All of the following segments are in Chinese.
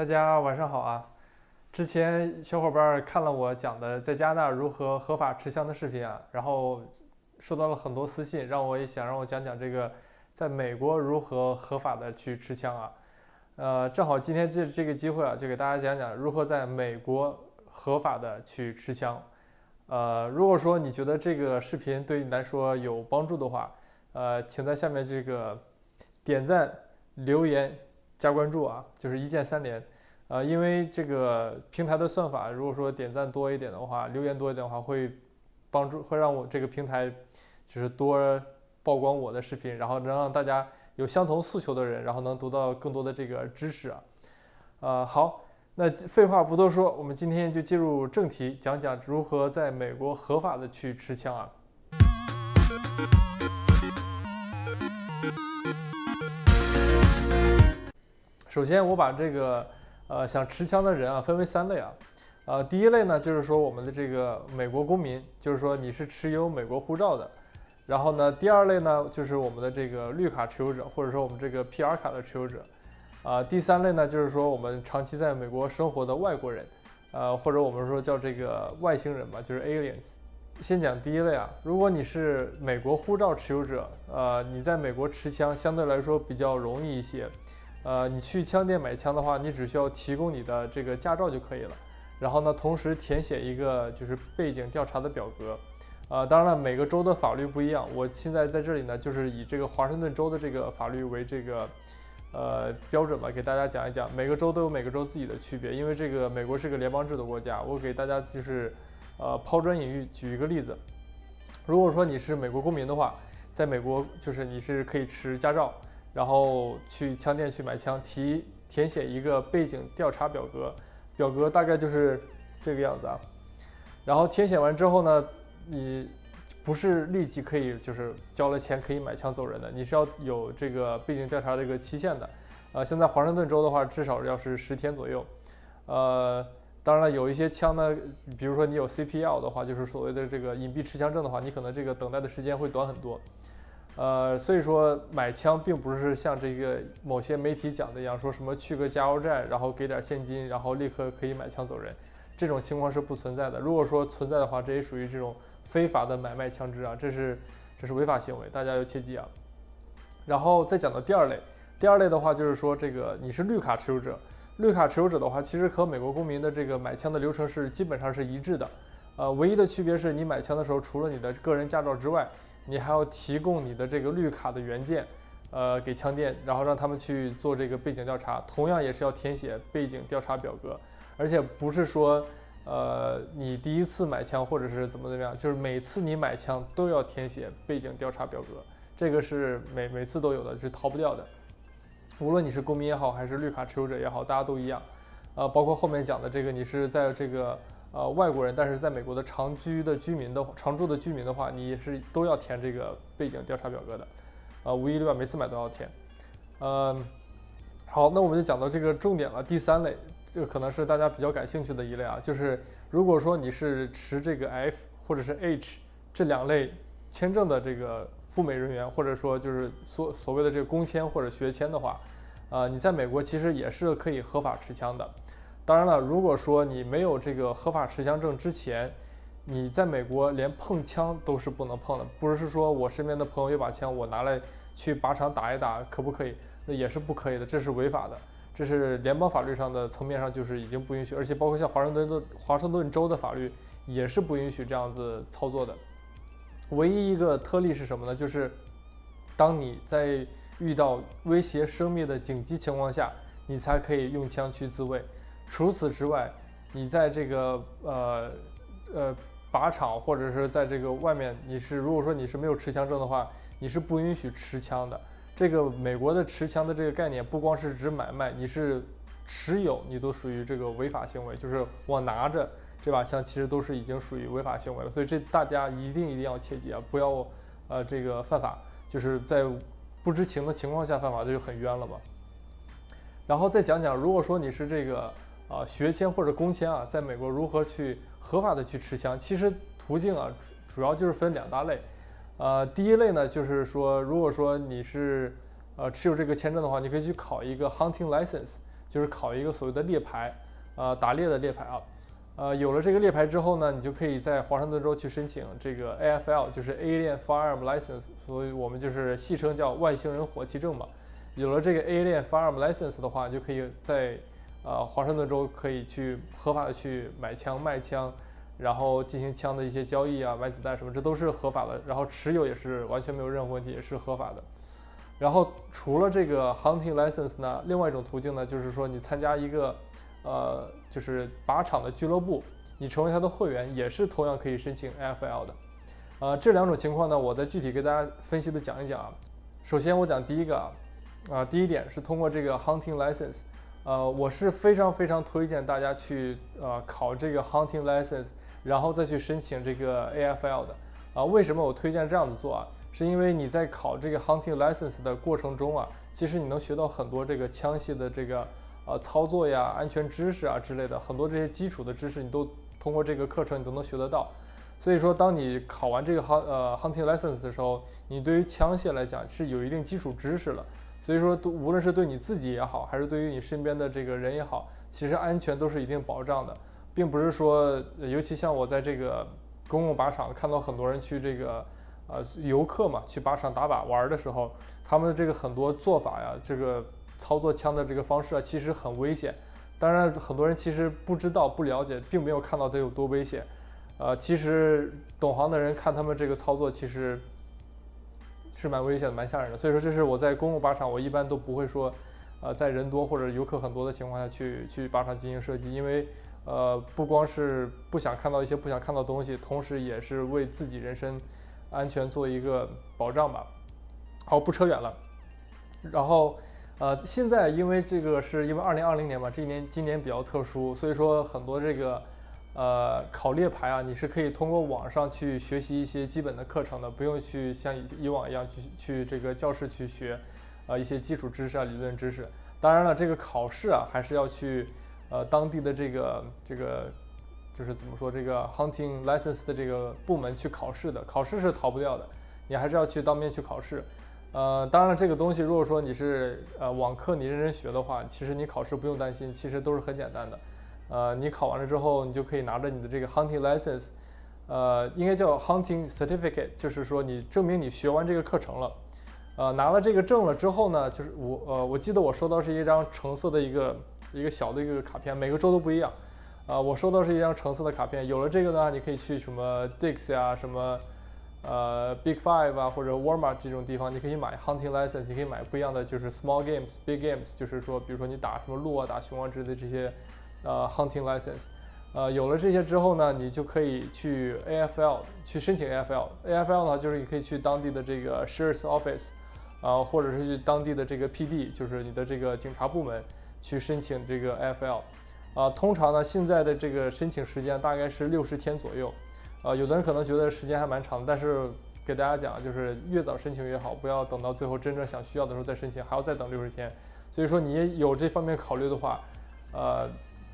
大家晚上好啊！之前小伙伴看了我讲的在加拿大如何合法持枪的视频啊，然后收到了很多私信，让我也想让我讲讲这个在美国如何合法的去持枪啊。呃，正好今天这这个机会啊，就给大家讲讲如何在美国合法的去持枪。呃，如果说你觉得这个视频对你来说有帮助的话，呃，请在下面这个点赞、留言、加关注啊，就是一键三连。呃，因为这个平台的算法，如果说点赞多一点的话，留言多一点的话，会帮助会让我这个平台就是多曝光我的视频，然后能让大家有相同诉求的人，然后能读到更多的这个知识啊。呃，好。那废话不多说，我们今天就进入正题，讲讲如何在美国合法的去持枪啊。首先，我把这个呃想持枪的人啊分为三类啊，呃，第一类呢就是说我们的这个美国公民，就是说你是持有美国护照的，然后呢，第二类呢就是我们的这个绿卡持有者，或者说我们这个 PR 卡的持有者。啊，第三类呢，就是说我们长期在美国生活的外国人，呃，或者我们说叫这个外星人吧，就是 aliens。先讲第一类啊，如果你是美国护照持有者，呃，你在美国持枪相对来说比较容易一些，呃，你去枪店买枪的话，你只需要提供你的这个驾照就可以了，然后呢，同时填写一个就是背景调查的表格，呃，当然了，每个州的法律不一样，我现在在这里呢，就是以这个华盛顿州的这个法律为这个。呃，标准吧，给大家讲一讲，每个州都有每个州自己的区别，因为这个美国是个联邦制的国家。我给大家就是，呃，抛砖引玉，举一个例子。如果说你是美国公民的话，在美国就是你是可以持驾照，然后去枪店去买枪，提填写一个背景调查表格，表格大概就是这个样子啊。然后填写完之后呢，你。不是立即可以就是交了钱可以买枪走人的，你是要有这个背景调查这个期限的。呃，现在华盛顿州的话，至少要是十天左右。呃，当然了，有一些枪呢，比如说你有 CPL 的话，就是所谓的这个隐蔽持枪证的话，你可能这个等待的时间会短很多。呃，所以说买枪并不是像这个某些媒体讲的一样，说什么去个加油站，然后给点现金，然后立刻可以买枪走人，这种情况是不存在的。如果说存在的话，这也属于这种。非法的买卖枪支啊，这是这是违法行为，大家要切记啊。然后再讲到第二类，第二类的话就是说，这个你是绿卡持有者，绿卡持有者的话，其实和美国公民的这个买枪的流程是基本上是一致的。呃，唯一的区别是你买枪的时候，除了你的个人驾照之外，你还要提供你的这个绿卡的原件，呃，给枪店，然后让他们去做这个背景调查，同样也是要填写背景调查表格，而且不是说。呃，你第一次买枪或者是怎么怎么样，就是每次你买枪都要填写背景调查表格，这个是每每次都有的，是逃不掉的。无论你是公民也好，还是绿卡持有者也好，大家都一样。呃，包括后面讲的这个，你是在这个呃外国人，但是在美国的长居的居民的常住的居民的话，你是都要填这个背景调查表格的。呃，无一例外，每次买都要填。嗯，好，那我们就讲到这个重点了，第三类。这可能是大家比较感兴趣的一类啊，就是如果说你是持这个 F 或者是 H 这两类签证的这个赴美人员，或者说就是所所谓的这个工签或者学签的话，呃，你在美国其实也是可以合法持枪的。当然了，如果说你没有这个合法持枪证之前，你在美国连碰枪都是不能碰的。不是说我身边的朋友有把枪，我拿来去靶场打一打，可不可以？那也是不可以的，这是违法的。这是联邦法律上的层面上就是已经不允许，而且包括像华盛顿的华盛顿州的法律也是不允许这样子操作的。唯一一个特例是什么呢？就是当你在遇到威胁生命的紧急情况下，你才可以用枪去自卫。除此之外，你在这个呃呃靶场或者是在这个外面，你是如果说你是没有持枪证的话，你是不允许持枪的。这个美国的持枪的这个概念，不光是指买卖，你是持有，你都属于这个违法行为。就是我拿着这把枪，其实都是已经属于违法行为了。所以这大家一定一定要切记啊，不要呃这个犯法，就是在不知情的情况下犯法，这就很冤了嘛。然后再讲讲，如果说你是这个啊学签或者工签啊，在美国如何去合法的去持枪，其实途径啊主要就是分两大类。呃，第一类呢，就是说，如果说你是呃持有这个签证的话，你可以去考一个 hunting license，就是考一个所谓的猎牌，呃，打猎的猎牌啊。呃，有了这个猎牌之后呢，你就可以在华盛顿州去申请这个 AFL，就是 Alien Firearm License，所以我们就是戏称叫外星人火器证嘛。有了这个 Alien Firearm License 的话，你就可以在呃华盛顿州可以去合法的去买枪、卖枪，然后进行枪的一些交易啊、买子弹什么，这都是合法的。然后持有也是完全没有任何问题，也是合法的。然后除了这个 Hunting License 呢，另外一种途径呢，就是说你参加一个。呃，就是靶场的俱乐部，你成为他的会员也是同样可以申请 AFL 的。呃，这两种情况呢，我再具体给大家分析的讲一讲啊。首先我讲第一个啊，啊，第一点是通过这个 hunting license，呃，我是非常非常推荐大家去呃考这个 hunting license，然后再去申请这个 AFL 的。啊，为什么我推荐这样子做啊？是因为你在考这个 hunting license 的过程中啊，其实你能学到很多这个枪械的这个。呃，操作呀、安全知识啊之类的，很多这些基础的知识，你都通过这个课程你都能学得到。所以说，当你考完这个 hunt 呃 hunting license 的时候，你对于枪械来讲是有一定基础知识了。所以说，无论是对你自己也好，还是对于你身边的这个人也好，其实安全都是一定保障的，并不是说，尤其像我在这个公共靶场看到很多人去这个呃游客嘛，去靶场打靶玩的时候，他们的这个很多做法呀，这个。操作枪的这个方式啊，其实很危险。当然，很多人其实不知道、不了解，并没有看到它有多危险。呃，其实懂行的人看他们这个操作，其实是蛮危险的、蛮吓人的。所以说，这是我在公共靶场，我一般都不会说，呃，在人多或者游客很多的情况下去去靶场进行射击，因为呃，不光是不想看到一些不想看到的东西，同时也是为自己人身安全做一个保障吧。好，不扯远了，然后。呃，现在因为这个是因为二零二零年嘛，这一年今年比较特殊，所以说很多这个呃考猎牌啊，你是可以通过网上去学习一些基本的课程的，不用去像以以往一样去去这个教室去学，呃一些基础知识啊理论知识。当然了，这个考试啊还是要去呃当地的这个这个就是怎么说这个 hunting license 的这个部门去考试的，考试是逃不掉的，你还是要去当面去考试。呃，当然了，这个东西如果说你是呃网课，你认真学的话，其实你考试不用担心，其实都是很简单的。呃，你考完了之后，你就可以拿着你的这个 hunting license，呃，应该叫 hunting certificate，就是说你证明你学完这个课程了。呃，拿了这个证了之后呢，就是我呃，我记得我收到是一张橙色的一个一个小的一个卡片，每个州都不一样。啊，我收到是一张橙色的卡片，有了这个呢，你可以去什么 Dix 呀，什么。呃，Big Five 啊，或者 Walmart 这种地方，你可以买 hunting license，你可以买不一样的，就是 small games、big games，就是说，比如说你打什么鹿啊、打熊啊之类的这些，呃，hunting license。呃，有了这些之后呢，你就可以去 AFL 去申请 AFL。AFL 呢，就是你可以去当地的这个 sheriff's office，啊，或者是去当地的这个 PD，就是你的这个警察部门去申请这个 AFL。啊，通常呢，现在的这个申请时间大概是六十天左右。呃，有的人可能觉得时间还蛮长，但是给大家讲，就是越早申请越好，不要等到最后真正想需要的时候再申请，还要再等六十天。所以说你有这方面考虑的话，呃，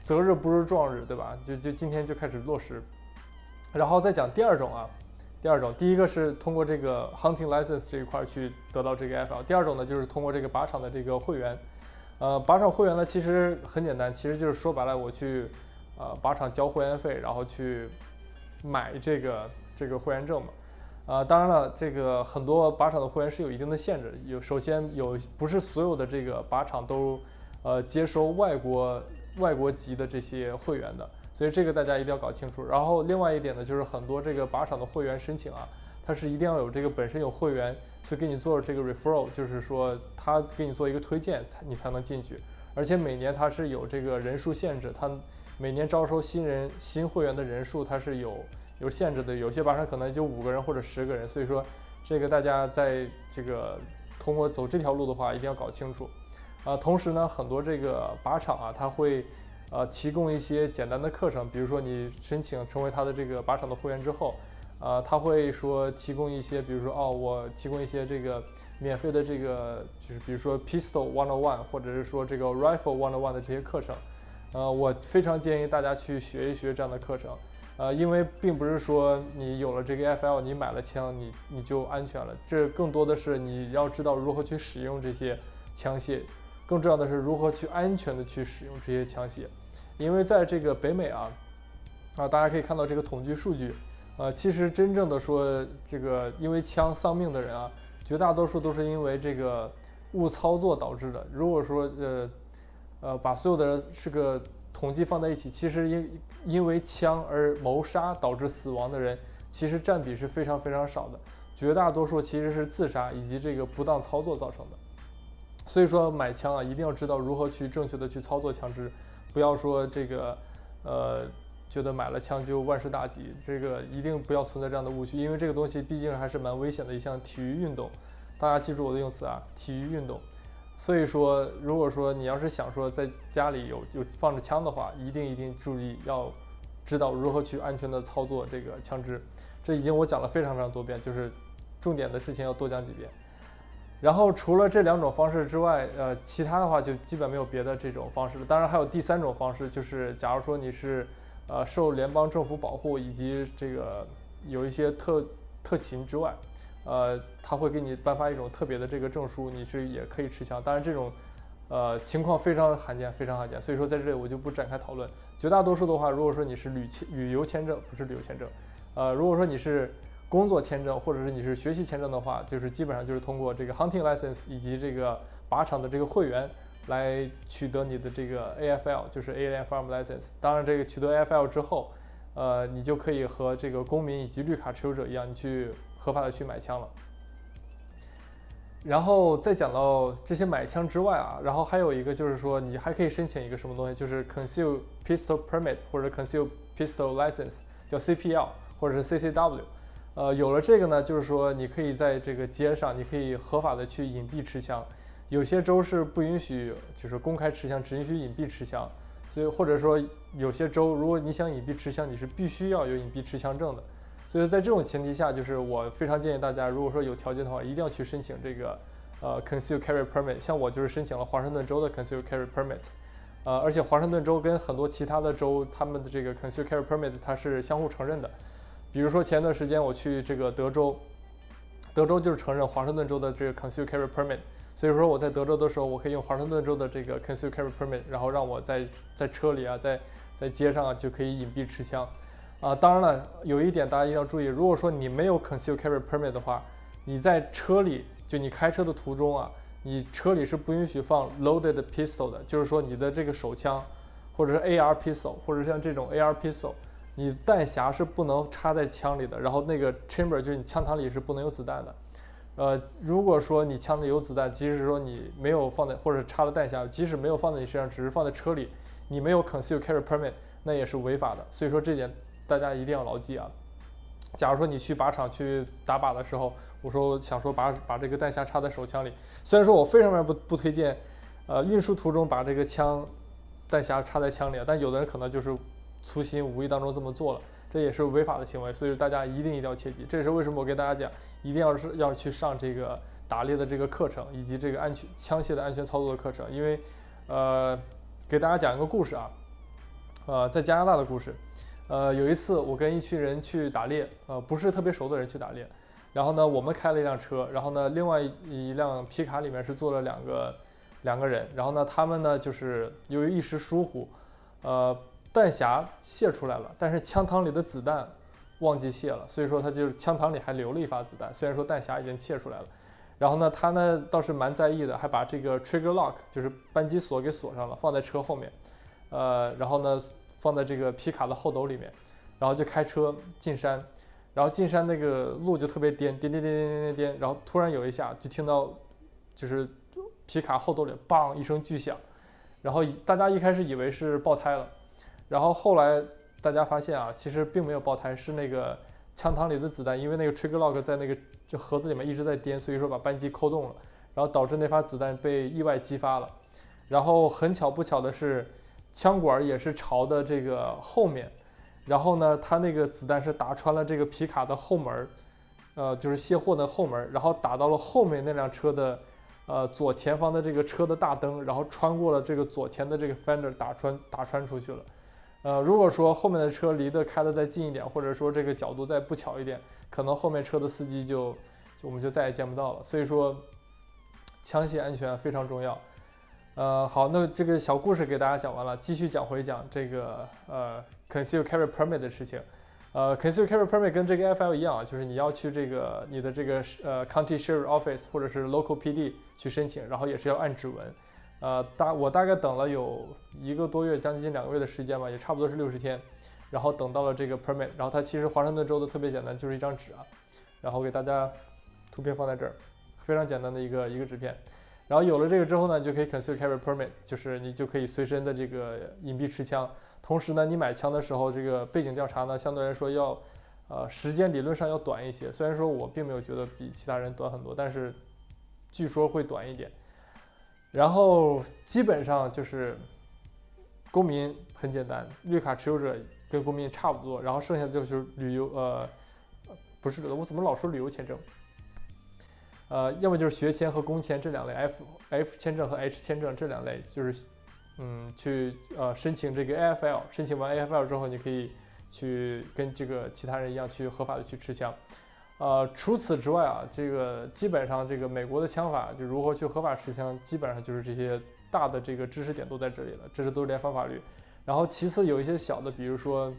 择日不如撞日，对吧？就就今天就开始落实。然后再讲第二种啊，第二种，第一个是通过这个 hunting license 这一块去得到这个 FL，第二种呢就是通过这个靶场的这个会员。呃，靶场会员呢其实很简单，其实就是说白了，我去呃靶场交会员费，然后去。买这个这个会员证嘛，啊，当然了，这个很多靶场的会员是有一定的限制，有首先有不是所有的这个靶场都呃接收外国外国籍的这些会员的，所以这个大家一定要搞清楚。然后另外一点呢，就是很多这个靶场的会员申请啊，它是一定要有这个本身有会员去给你做这个 referral，就是说他给你做一个推荐，你才能进去，而且每年它是有这个人数限制，它。每年招收新人新会员的人数，它是有有限制的，有些靶场可能就五个人或者十个人，所以说这个大家在这个通过走这条路的话，一定要搞清楚。啊，同时呢，很多这个靶场啊，他会呃提供一些简单的课程，比如说你申请成为他的这个靶场的会员之后，呃，他会说提供一些，比如说哦，我提供一些这个免费的这个，就是比如说 pistol one on one，或者是说这个 rifle one on one 的这些课程。呃，我非常建议大家去学一学这样的课程，呃，因为并不是说你有了这个 FL，你买了枪，你你就安全了。这更多的是你要知道如何去使用这些枪械，更重要的是如何去安全的去使用这些枪械，因为在这个北美啊，啊大家可以看到这个统计数据，呃，其实真正的说这个因为枪丧命的人啊，绝大多数都是因为这个误操作导致的。如果说呃呃把所有的这个统计放在一起，其实因因为枪而谋杀导致死亡的人，其实占比是非常非常少的，绝大多数其实是自杀以及这个不当操作造成的。所以说买枪啊，一定要知道如何去正确的去操作枪支，不要说这个，呃，觉得买了枪就万事大吉，这个一定不要存在这样的误区，因为这个东西毕竟还是蛮危险的一项体育运动，大家记住我的用词啊，体育运动。所以说，如果说你要是想说在家里有有放着枪的话，一定一定注意要知道如何去安全的操作这个枪支，这已经我讲了非常非常多遍，就是重点的事情要多讲几遍。然后除了这两种方式之外，呃，其他的话就基本没有别的这种方式了。当然还有第三种方式，就是假如说你是，呃，受联邦政府保护以及这个有一些特特勤之外，呃，他会给你颁发一种特别的这个证书，你是也可以持枪。当然这种，呃，情况非常罕见，非常罕见。所以说在这里我就不展开讨论。绝大多数的话，如果说你是旅签旅游签证，不是旅游签证，呃，如果说你是。工作签证或者是你是学习签证的话，就是基本上就是通过这个 hunting license 以及这个靶场的这个会员来取得你的这个 AFL，就是 AI farm license。当然，这个取得 AFL 之后，呃，你就可以和这个公民以及绿卡持有者一样，你去合法的去买枪了。然后再讲到这些买枪之外啊，然后还有一个就是说，你还可以申请一个什么东西，就是 Conceal Pistol Permit 或者 Conceal Pistol License，叫 CPL 或者是 CCW。呃，有了这个呢，就是说你可以在这个街上，你可以合法的去隐蔽持枪。有些州是不允许，就是公开持枪，只允许隐蔽持枪。所以或者说有些州，如果你想隐蔽持枪，你是必须要有隐蔽持枪证的。所以在这种前提下，就是我非常建议大家，如果说有条件的话，一定要去申请这个呃 Conceal Carry Permit。像我就是申请了华盛顿州的 Conceal Carry Permit。呃，而且华盛顿州跟很多其他的州，他们的这个 Conceal Carry Permit 它是相互承认的。比如说前段时间我去这个德州，德州就是承认华盛顿州的这个 Conceal Carry Permit，所以说我在德州的时候，我可以用华盛顿州的这个 Conceal Carry Permit，然后让我在在车里啊，在在街上啊就可以隐蔽持枪。啊，当然了，有一点大家一定要注意，如果说你没有 Conceal Carry Permit 的话，你在车里就你开车的途中啊，你车里是不允许放 Loaded Pistol 的，就是说你的这个手枪，或者是 AR Pistol，或者像这种 AR Pistol。你弹匣是不能插在枪里的，然后那个 chamber 就是你枪膛里是不能有子弹的。呃，如果说你枪里有子弹，即使说你没有放在或者插了弹匣，即使没有放在你身上，只是放在车里，你没有 conceal carry permit，那也是违法的。所以说这点大家一定要牢记啊。假如说你去靶场去打靶的时候，我说想说把把这个弹匣插在手枪里，虽然说我非常非常不不推荐，呃，运输途中把这个枪弹匣插在枪里，但有的人可能就是。粗心无意当中这么做了，这也是违法的行为，所以大家一定一定要切记。这也是为什么我给大家讲，一定要是要去上这个打猎的这个课程，以及这个安全枪械的安全操作的课程。因为，呃，给大家讲一个故事啊，呃，在加拿大的故事。呃，有一次我跟一群人去打猎，呃，不是特别熟的人去打猎。然后呢，我们开了一辆车，然后呢，另外一辆皮卡里面是坐了两个两个人。然后呢，他们呢就是由于一时疏忽，呃。弹匣泄出来了，但是枪膛里的子弹忘记泄了，所以说他就是枪膛里还留了一发子弹，虽然说弹匣已经泄出来了。然后呢，他呢倒是蛮在意的，还把这个 trigger lock 就是扳机锁给锁上了，放在车后面，呃，然后呢放在这个皮卡的后斗里面，然后就开车进山。然后进山那个路就特别颠颠颠颠颠颠颠，然后突然有一下就听到，就是皮卡后斗里“棒”一声巨响，然后大家一开始以为是爆胎了，然后后来大家发现啊，其实并没有爆胎，是那个枪膛里的子弹，因为那个 trigger lock 在那个这盒子里面一直在颠，所以说把扳机扣动了，然后导致那发子弹被意外激发了。然后很巧不巧的是，枪管也是朝的这个后面，然后呢，它那个子弹是打穿了这个皮卡的后门，呃，就是卸货的后门，然后打到了后面那辆车的。呃，左前方的这个车的大灯，然后穿过了这个左前的这个 fender，打穿打穿出去了。呃，如果说后面的车离得开的再近一点，或者说这个角度再不巧一点，可能后面车的司机就就我们就再也见不到了。所以说，枪械安全非常重要。呃，好，那这个小故事给大家讲完了，继续讲回讲这个呃 conceal carry permit 的事情。呃，conceal carry permit 跟这个 FL 一样啊，就是你要去这个你的这个呃 county sheriff office 或者是 local PD 去申请，然后也是要按指纹。呃，大我大概等了有一个多月，将近两个月的时间吧，也差不多是六十天，然后等到了这个 permit。然后它其实华盛顿州的特别简单，就是一张纸啊，然后给大家图片放在这儿，非常简单的一个一个纸片。然后有了这个之后呢，你就可以 conceal carry permit，就是你就可以随身的这个隐蔽持枪。同时呢，你买枪的时候，这个背景调查呢，相对来说要，呃，时间理论上要短一些。虽然说我并没有觉得比其他人短很多，但是据说会短一点。然后基本上就是公民很简单，绿卡持有者跟公民差不多。然后剩下的就是旅游，呃，不是，我怎么老说旅游签证？呃，要么就是学签和工签这两类，F F 签证和 H 签证这两类，就是嗯，去呃申请这个 AFL，申请完 AFL 之后，你可以去跟这个其他人一样去合法的去持枪。呃，除此之外啊，这个基本上这个美国的枪法就如何去合法持枪，基本上就是这些大的这个知识点都在这里了，这是都是联邦法律。然后其次有一些小的，比如说，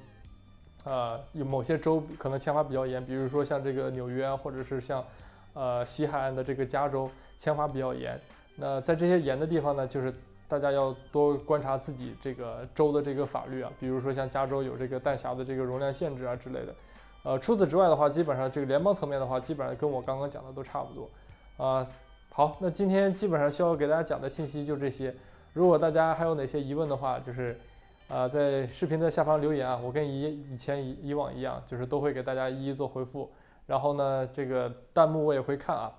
呃，有某些州可能枪法比较严，比如说像这个纽约啊，或者是像呃西海岸的这个加州，枪法比较严。那在这些严的地方呢，就是大家要多观察自己这个州的这个法律啊，比如说像加州有这个弹匣的这个容量限制啊之类的。呃，除此之外的话，基本上这个联邦层面的话，基本上跟我刚刚讲的都差不多。啊，好，那今天基本上需要给大家讲的信息就这些。如果大家还有哪些疑问的话，就是呃在视频的下方留言啊，我跟以以前以以往一样，就是都会给大家一一做回复。然后呢，这个弹幕我也会看啊。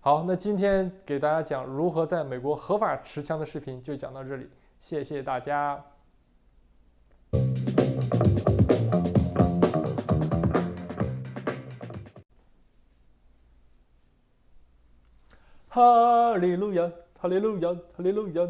好，那今天给大家讲如何在美国合法持枪的视频就讲到这里，谢谢大家。Hallelujah, hallelujah, hallelujah.